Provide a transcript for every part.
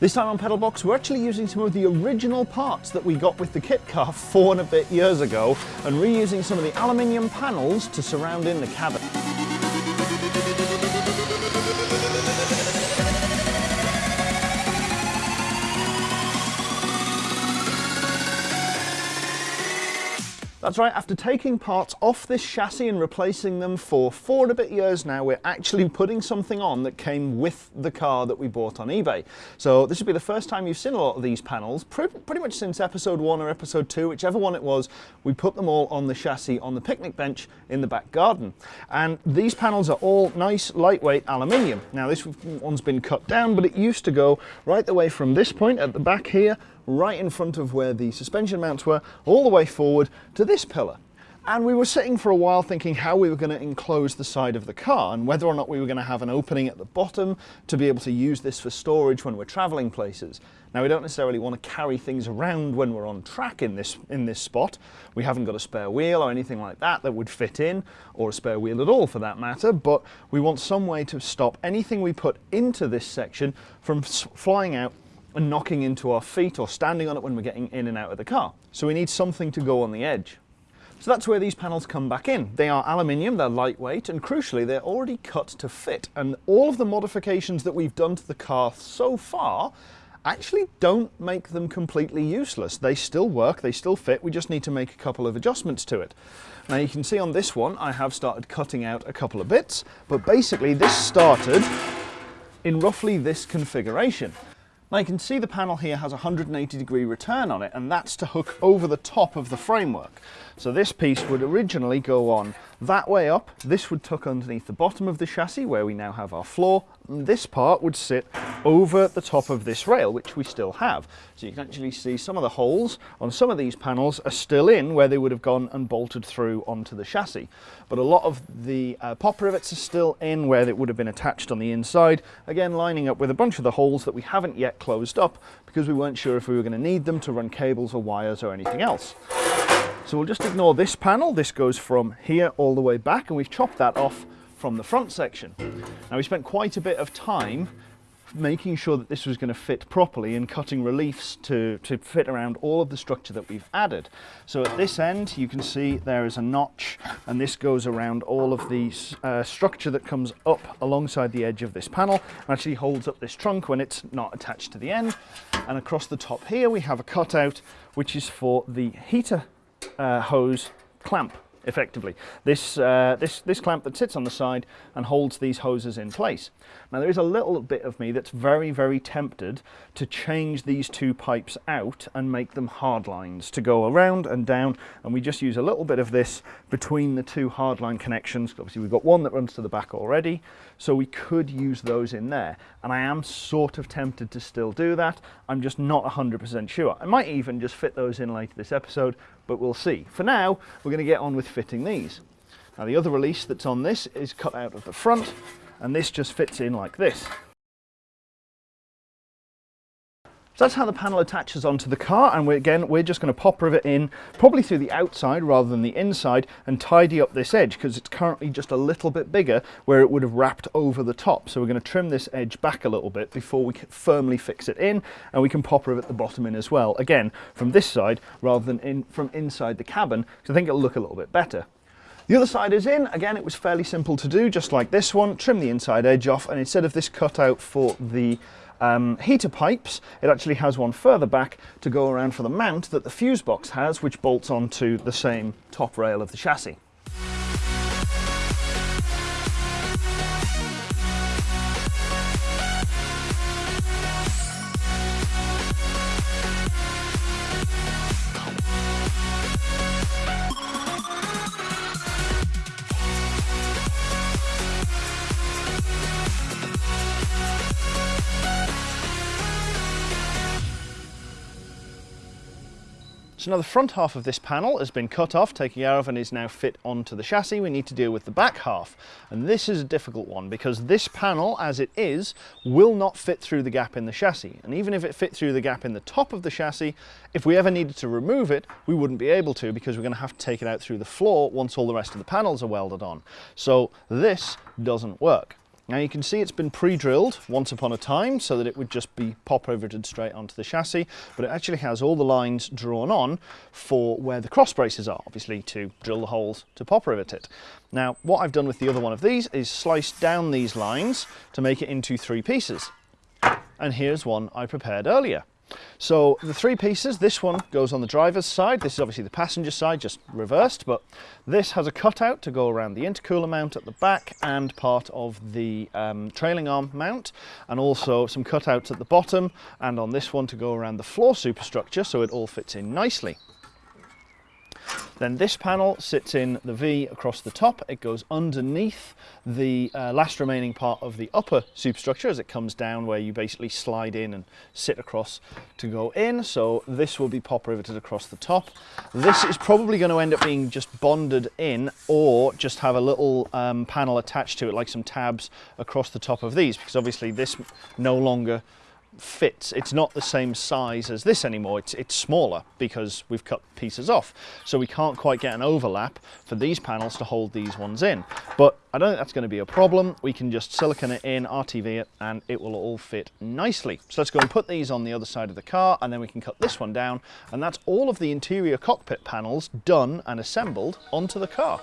This time on Pedalbox, we're actually using some of the original parts that we got with the kit car four and a bit years ago and reusing some of the aluminium panels to surround in the cabin. That's right, after taking parts off this chassis and replacing them for four and a bit years now, we're actually putting something on that came with the car that we bought on eBay. So this would be the first time you've seen a lot of these panels, pretty much since episode one or episode two, whichever one it was, we put them all on the chassis on the picnic bench in the back garden. And these panels are all nice, lightweight aluminium. Now this one's been cut down, but it used to go right the way from this point at the back here right in front of where the suspension mounts were, all the way forward to this pillar. And we were sitting for a while thinking how we were going to enclose the side of the car and whether or not we were going to have an opening at the bottom to be able to use this for storage when we're traveling places. Now we don't necessarily want to carry things around when we're on track in this, in this spot. We haven't got a spare wheel or anything like that that would fit in, or a spare wheel at all for that matter, but we want some way to stop anything we put into this section from flying out and knocking into our feet or standing on it when we're getting in and out of the car. So we need something to go on the edge. So that's where these panels come back in. They are aluminium, they're lightweight, and crucially, they're already cut to fit. And all of the modifications that we've done to the car so far actually don't make them completely useless. They still work, they still fit, we just need to make a couple of adjustments to it. Now you can see on this one, I have started cutting out a couple of bits, but basically this started in roughly this configuration. Now you can see the panel here has a 180 degree return on it and that's to hook over the top of the framework. So this piece would originally go on that way up, this would tuck underneath the bottom of the chassis where we now have our floor, and this part would sit over the top of this rail, which we still have. So you can actually see some of the holes on some of these panels are still in where they would have gone and bolted through onto the chassis. But a lot of the uh, pop rivets are still in where they would have been attached on the inside, again lining up with a bunch of the holes that we haven't yet closed up because we weren't sure if we were going to need them to run cables or wires or anything else. So we'll just ignore this panel. This goes from here all the way back and we've chopped that off from the front section. Now we spent quite a bit of time making sure that this was going to fit properly and cutting reliefs to, to fit around all of the structure that we've added. So at this end you can see there is a notch and this goes around all of the uh, structure that comes up alongside the edge of this panel and actually holds up this trunk when it's not attached to the end. And across the top here we have a cutout which is for the heater uh, hose clamp effectively. This, uh, this, this clamp that sits on the side and holds these hoses in place. Now there is a little bit of me that's very, very tempted to change these two pipes out and make them hard lines to go around and down and we just use a little bit of this between the two hard line connections. Obviously we've got one that runs to the back already so we could use those in there and I am sort of tempted to still do that. I'm just not 100% sure. I might even just fit those in later this episode but we'll see. For now we're going to get on with fitting these. Now the other relief that's on this is cut out of the front and this just fits in like this. So that's how the panel attaches onto the car and we again we're just going to pop rivet in probably through the outside rather than the inside and tidy up this edge because it's currently just a little bit bigger where it would have wrapped over the top. So we're going to trim this edge back a little bit before we firmly fix it in and we can pop rivet the bottom in as well. Again from this side rather than in from inside the cabin because I think it'll look a little bit better. The other side is in, again it was fairly simple to do just like this one, trim the inside edge off and instead of this cutout for the um, heater pipes, it actually has one further back to go around for the mount that the fuse box has, which bolts onto the same top rail of the chassis. So now the front half of this panel has been cut off, taken out of and is now fit onto the chassis. We need to deal with the back half. And this is a difficult one because this panel, as it is, will not fit through the gap in the chassis. And even if it fit through the gap in the top of the chassis, if we ever needed to remove it, we wouldn't be able to because we're going to have to take it out through the floor once all the rest of the panels are welded on. So this doesn't work. Now you can see it's been pre-drilled once upon a time so that it would just be pop riveted straight onto the chassis, but it actually has all the lines drawn on for where the cross braces are, obviously to drill the holes to pop rivet it. Now what I've done with the other one of these is slice down these lines to make it into three pieces. And here's one I prepared earlier. So the three pieces, this one goes on the driver's side. This is obviously the passenger side, just reversed, but this has a cutout to go around the intercooler mount at the back and part of the um, trailing arm mount, and also some cutouts at the bottom and on this one to go around the floor superstructure so it all fits in nicely. Then this panel sits in the V across the top. It goes underneath the uh, last remaining part of the upper superstructure as it comes down where you basically slide in and sit across to go in. So this will be pop riveted across the top. This is probably going to end up being just bonded in or just have a little um, panel attached to it like some tabs across the top of these because obviously this no longer fits. It's not the same size as this anymore. It's, it's smaller because we've cut pieces off. So we can't quite get an overlap for these panels to hold these ones in. But I don't think that's going to be a problem. We can just silicon it in, RTV it, and it will all fit nicely. So let's go and put these on the other side of the car, and then we can cut this one down. And that's all of the interior cockpit panels done and assembled onto the car.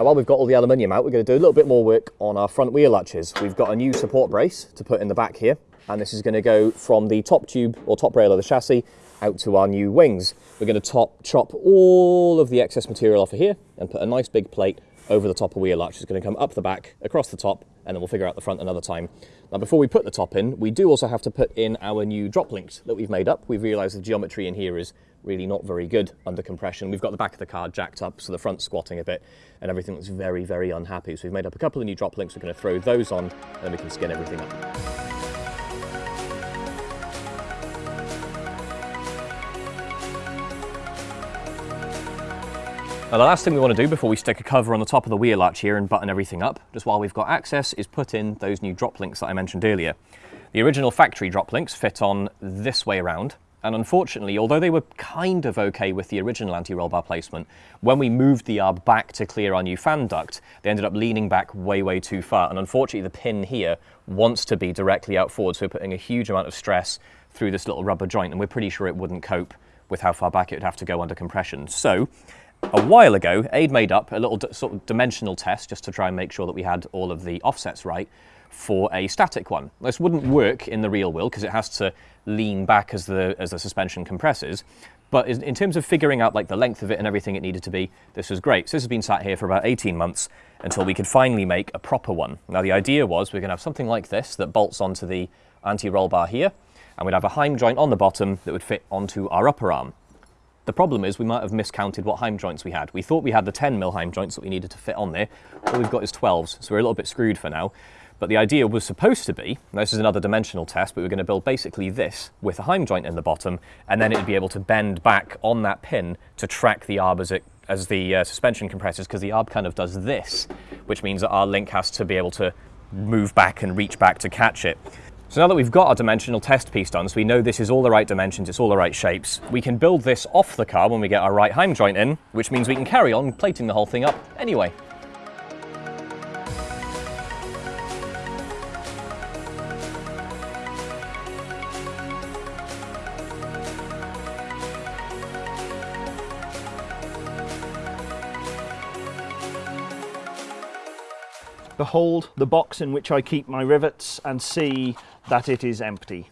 Now while we've got all the aluminium out, we're going to do a little bit more work on our front wheel arches. We've got a new support brace to put in the back here, and this is going to go from the top tube or top rail of the chassis out to our new wings. We're going to top chop all of the excess material off of here and put a nice big plate over the top of wheel arch. It's going to come up the back, across the top, and then we'll figure out the front another time. Now before we put the top in, we do also have to put in our new drop links that we've made up. We've realised the geometry in here is really not very good under compression. We've got the back of the car jacked up, so the front's squatting a bit, and everything looks very, very unhappy. So we've made up a couple of new drop links. We're going to throw those on, and then we can skin everything up. Now the last thing we want to do before we stick a cover on the top of the wheel arch here and button everything up, just while we've got access, is put in those new drop links that I mentioned earlier. The original factory drop links fit on this way around, and unfortunately, although they were kind of okay with the original anti-roll bar placement, when we moved the arb back to clear our new fan duct, they ended up leaning back way, way too far. And unfortunately, the pin here wants to be directly out forward, so we're putting a huge amount of stress through this little rubber joint, and we're pretty sure it wouldn't cope with how far back it would have to go under compression. So a while ago, Aid made up a little sort of dimensional test just to try and make sure that we had all of the offsets right for a static one. This wouldn't work in the real wheel because it has to lean back as the, as the suspension compresses. But in terms of figuring out like the length of it and everything it needed to be, this was great. So this has been sat here for about 18 months until we could finally make a proper one. Now the idea was we're going to have something like this that bolts onto the anti-roll bar here, and we'd have a heim joint on the bottom that would fit onto our upper arm. The problem is we might have miscounted what heim joints we had. We thought we had the 10 mil heim joints that we needed to fit on there. All we've got is 12s, so we're a little bit screwed for now. But the idea was supposed to be, this is another dimensional test, but we're going to build basically this with a heim joint in the bottom, and then it'd be able to bend back on that pin to track the arb as, it, as the uh, suspension compresses, because the arb kind of does this, which means that our link has to be able to move back and reach back to catch it. So now that we've got our dimensional test piece done, so we know this is all the right dimensions, it's all the right shapes, we can build this off the car when we get our right heim joint in, which means we can carry on plating the whole thing up anyway. behold the box in which I keep my rivets and see that it is empty.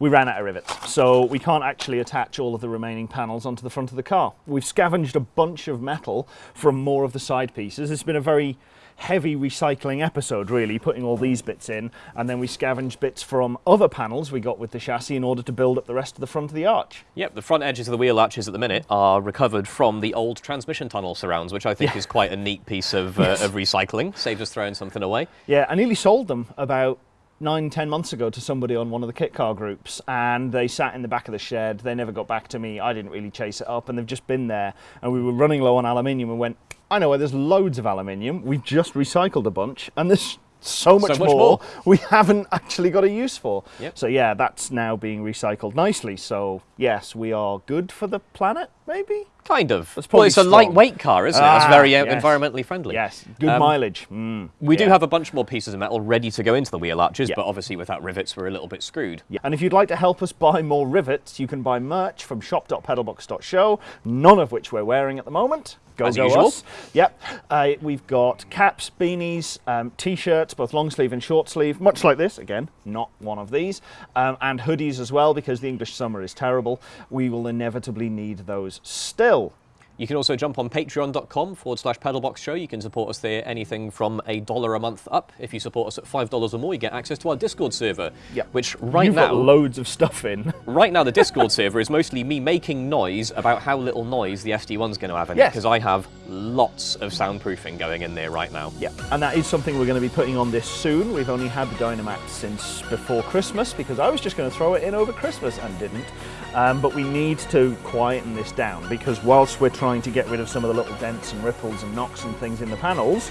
We ran out of rivets, so we can't actually attach all of the remaining panels onto the front of the car. We've scavenged a bunch of metal from more of the side pieces. It's been a very heavy recycling episode really, putting all these bits in, and then we scavenged bits from other panels we got with the chassis in order to build up the rest of the front of the arch. Yep, the front edges of the wheel arches at the minute are recovered from the old transmission tunnel surrounds, which I think yeah. is quite a neat piece of, uh, yes. of recycling. Saves us throwing something away. Yeah, I nearly sold them about nine, ten months ago to somebody on one of the kit car groups, and they sat in the back of the shed. They never got back to me. I didn't really chase it up, and they've just been there. And we were running low on aluminium, and went, I know where there's loads of aluminium. We've just recycled a bunch, and there's so much, much more, more. we haven't actually got a use for. Yep. So yeah, that's now being recycled nicely. So yes, we are good for the planet, maybe. Kind of. Well, it's a lightweight car, isn't it? That's Ah, very uh, yes. environmentally friendly. Yes, good Um, mileage. Mm, We do have a bunch more pieces of metal ready to go into the wheel arches, Yeah. but obviously without rivets, we're a little bit screwed. Yeah. And if you'd like to help us buy more rivets, you can buy merch from shop.pedalbox.show, none of which we're wearing at the moment. Go As go usual. us. Yep. Uh, we've got caps, beanies, um, t-shirts, both long sleeve and short sleeve, much like this. Again, not one of these, um, and hoodies as well because the English summer is terrible. We will inevitably need those still. You can also jump on patreon.com forward slash pedalbox show. You can support us there anything from a dollar a month up. If you support us at $5 or more, you get access to our Discord server, Yep. which right You've now, got loads of stuff in. right now the Discord server is mostly me making noise about how little noise the SD1's going to have in it, Yes. because I have lots of soundproofing going in there right now. Yeah, and that is something we're going to be putting on this soon. We've only had the Dynamat since before Christmas because I was just going to throw it in over Christmas and didn't. Um, but we need to quieten this down because whilst we're trying to get rid of some of the little dents and ripples and knocks and things in the panels,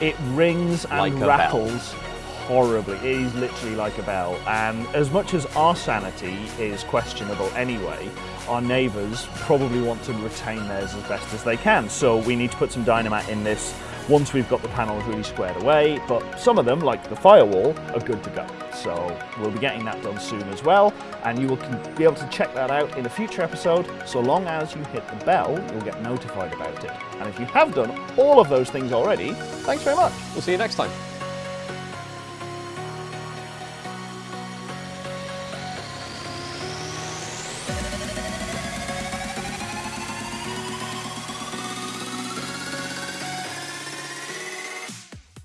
it rings and Like a bell. Horribly. It is literally like a bell. And as much as our sanity is questionable anyway, our neighbours probably want to retain theirs as best as they can. So we need to put some Dynamat in this once we've got the panels really squared away. But some of them, like the firewall, are good to go. So we'll be getting that done soon as well. And you will be able to check that out in a future episode. So long as you hit the bell, you'll get notified about it. And if you have done all of those things already, thanks very much. We'll see you next time.